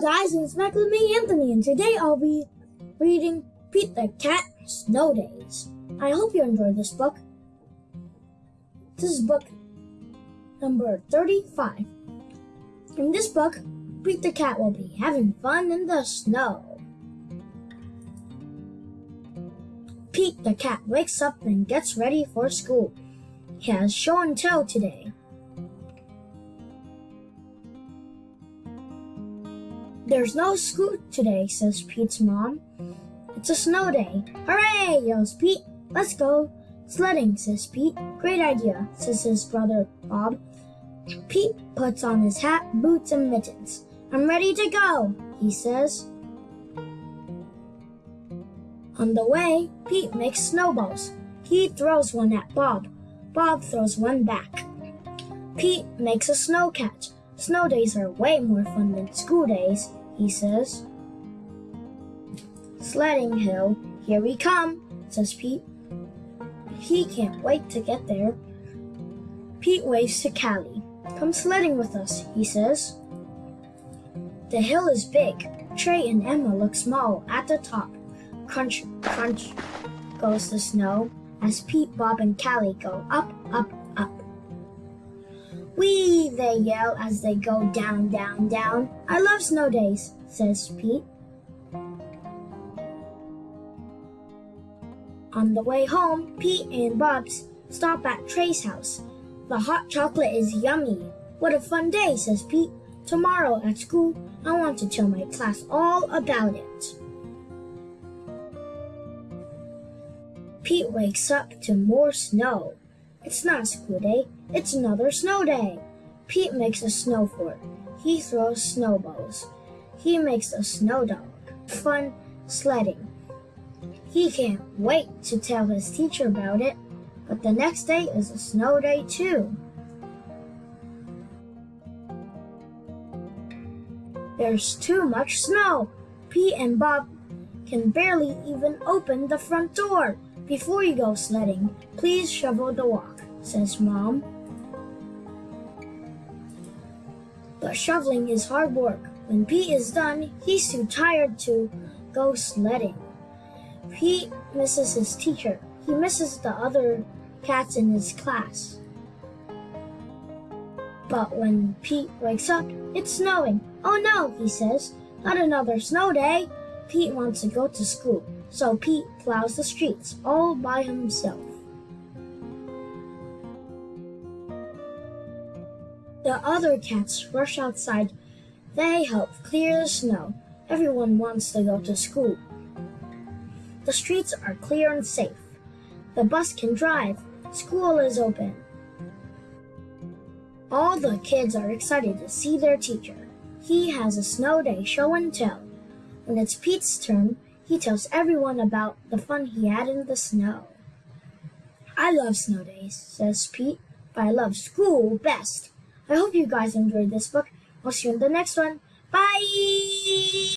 guys, it's back with me, Anthony, and today I'll be reading Pete the Cat Snow Daze. I hope you enjoyed this book. This is book number 35. In this book, Pete the Cat will be having fun in the snow. Pete the Cat wakes up and gets ready for school. He has show and tell today. There's no school today, says Pete's mom. It's a snow day. Hooray, yells Pete. Let's go. Sledding, says Pete. Great idea, says his brother Bob. Pete puts on his hat, boots, and mittens. I'm ready to go, he says. On the way, Pete makes snowballs. He throws one at Bob. Bob throws one back. Pete makes a snow catch. Snow days are way more fun than school days, he says. Sledding hill, here we come, says Pete. He can't wait to get there. Pete waves to Callie. Come sledding with us, he says. The hill is big. Trey and Emma look small at the top. Crunch, crunch goes the snow as Pete, Bob, and Callie go up, up, up. Whee! They yell as they go down, down, down. I love snow days, says Pete. On the way home, Pete and Bob stop at Trey's house. The hot chocolate is yummy. What a fun day, says Pete. Tomorrow at school, I want to tell my class all about it. Pete wakes up to more snow. It's not a school day, it's another snow day. Pete makes a snow fort. He throws snowballs. He makes a snow dog. Fun sledding. He can't wait to tell his teacher about it, but the next day is a snow day too. There's too much snow. Pete and Bob can barely even open the front door. Before you go sledding, please shovel the walk, says Mom. But shoveling is hard work. When Pete is done, he's too tired to go sledding. Pete misses his teacher. He misses the other cats in his class. But when Pete wakes up, it's snowing. Oh no, he says, not another snow day. Pete wants to go to school, so Pete plows the streets all by himself. The other cats rush outside. They help clear the snow. Everyone wants to go to school. The streets are clear and safe. The bus can drive. School is open. All the kids are excited to see their teacher. He has a snow day show and tell. When it's Pete's turn, he tells everyone about the fun he had in the snow. I love snow days, says Pete, but I love school best. I hope you guys enjoyed this book. I'll see you in the next one. Bye!